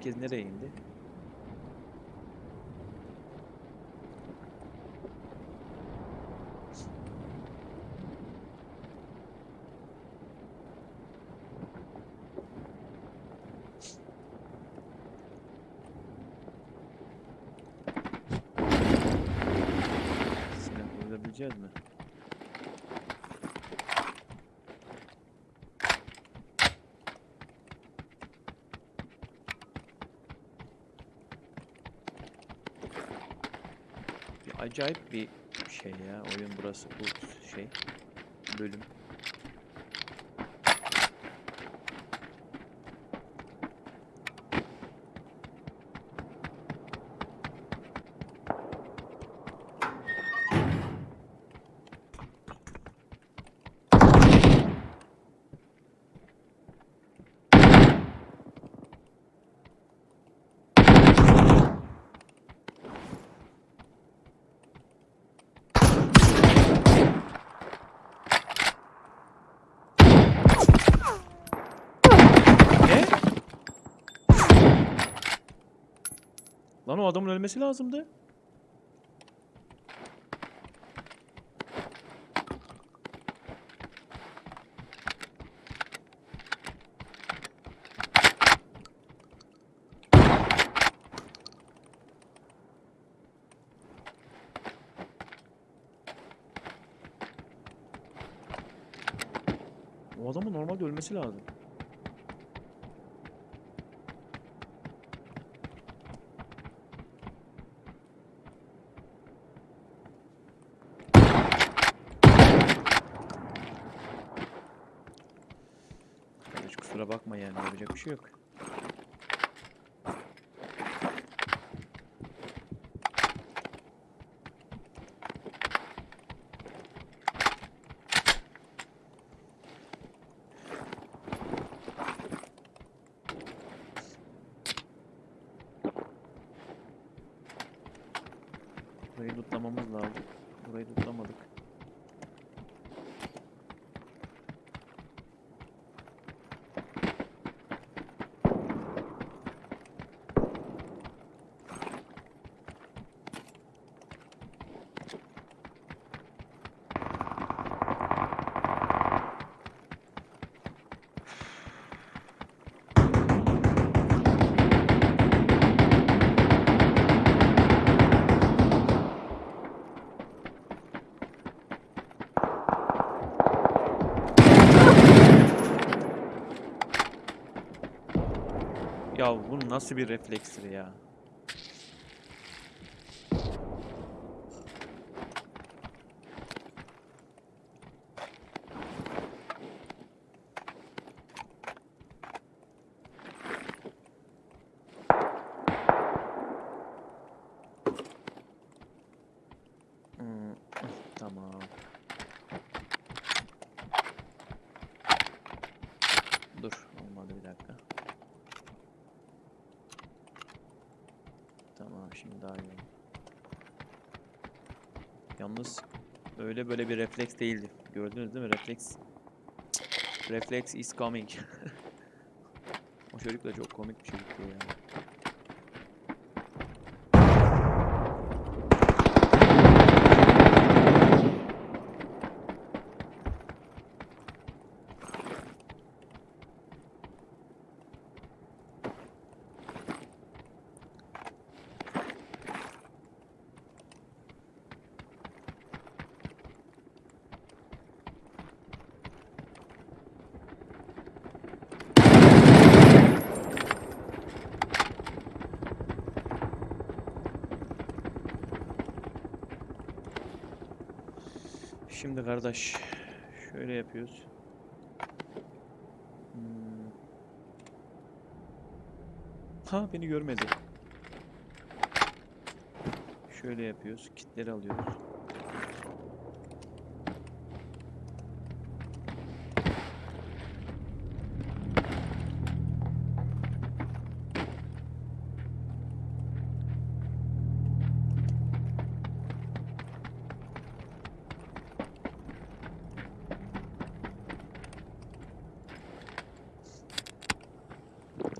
Herkes nereye indi? Silah bulabileceğiz mi? Acayip bir şey ya oyun burası bu şey bölüm. Ne? Lan o adamın ölmesi lazımdı. O adamın normalde ölmesi lazım. Kardeş kusura bakma yani yapacak bir şey yok. Burayı lootlamamız lazım. Burayı lootlamadık. Ya bu nasıl bir reflekstir ya? Hmm, Tamam. Dur, olmadı bir dakika. Tamam, şimdi daha iyi. Yalnız öyle böyle bir refleks değildi. Gördünüz değil mi? Refleks. Reflex is coming. o çocuk da çok komik bir çocuktu ya. Şimdi kardeş şöyle yapıyoruz. Hmm. Ha beni görmedi. Şöyle yapıyoruz. Kitleri alıyoruz.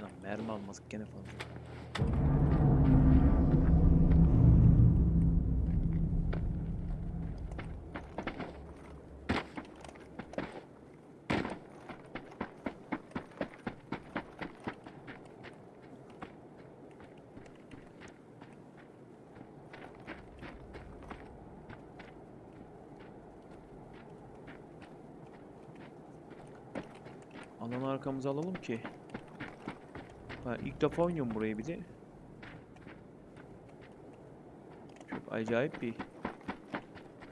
Lan mermi almadık gene fazla. Alanı arkamıza alalım ki. Ha, ilk defa oynuyorum burayı bir de. Çok acayip bir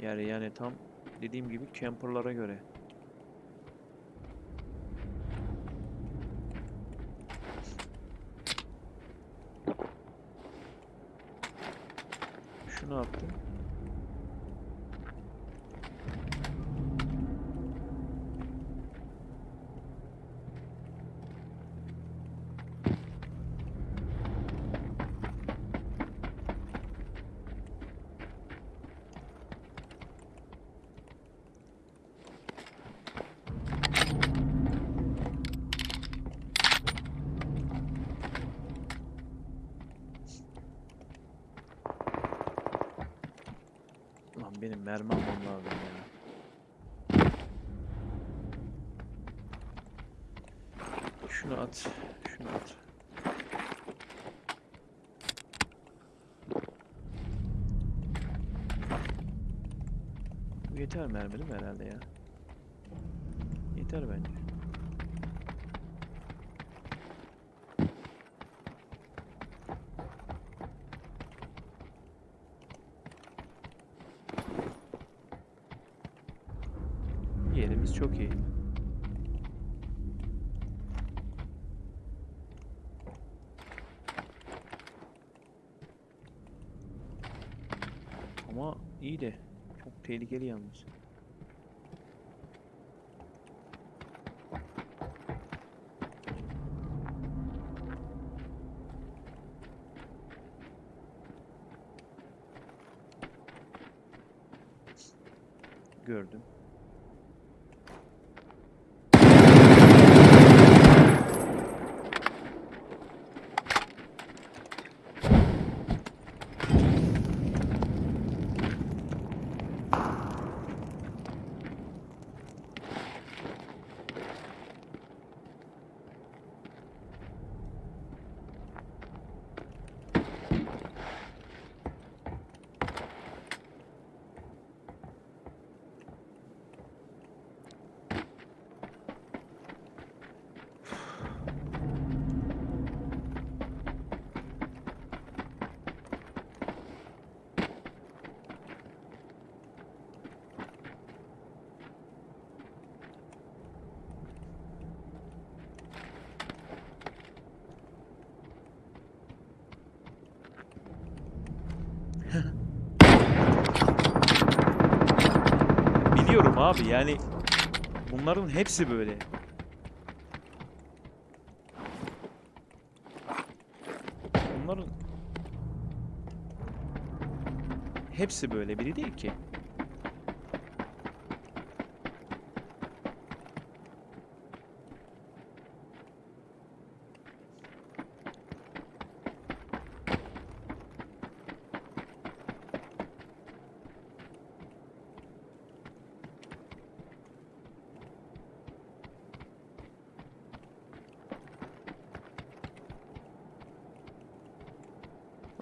yer yani tam dediğim gibi camperlara göre. Şunu attım. Lan benim mermi almam lazım ya. Şunu at. Şunu at. Bu yeter mermi değil mi herhalde ya? Yeter bence. Yerimiz çok iyi. Ama iyi de çok tehlikeli yalnız. Gördüm. Biliyorum abi yani bunların hepsi böyle. Bunların hepsi böyle biri değil ki.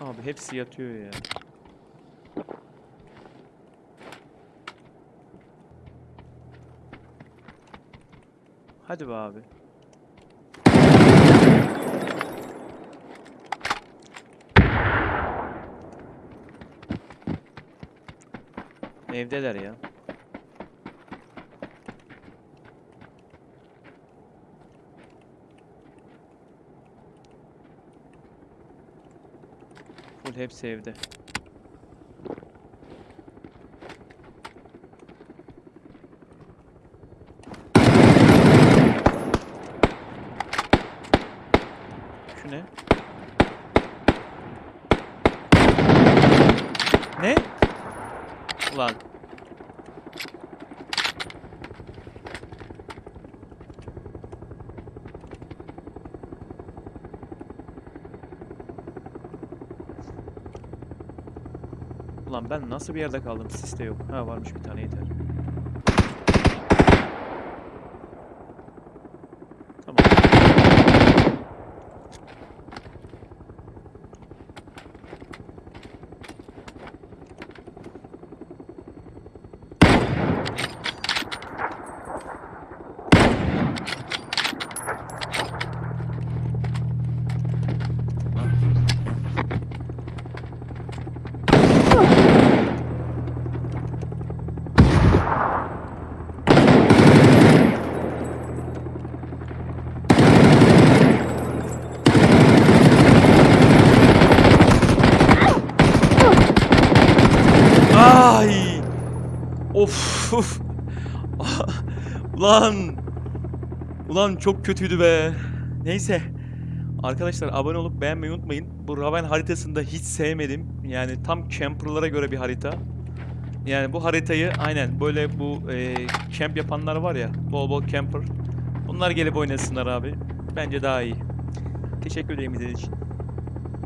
Abi hepsi yatıyor ya. Hadi be abi. Evdeler ya. Full hepsi evde. Ulan ben nasıl bir yerde kaldım? Sis yok. Ha varmış bir tane yeter. Ulan! Ulan çok kötüydü be. Neyse. Arkadaşlar abone olup beğenmeyi unutmayın. Bu Raven haritasını da hiç sevmedim. Yani tam camperlara göre bir harita. Yani bu haritayı aynen böyle bu e, camp yapanlar var ya. Bol bol camper. Bunlar gelip oynasınlar abi. Bence daha iyi. Teşekkür ederim izlediğiniz için.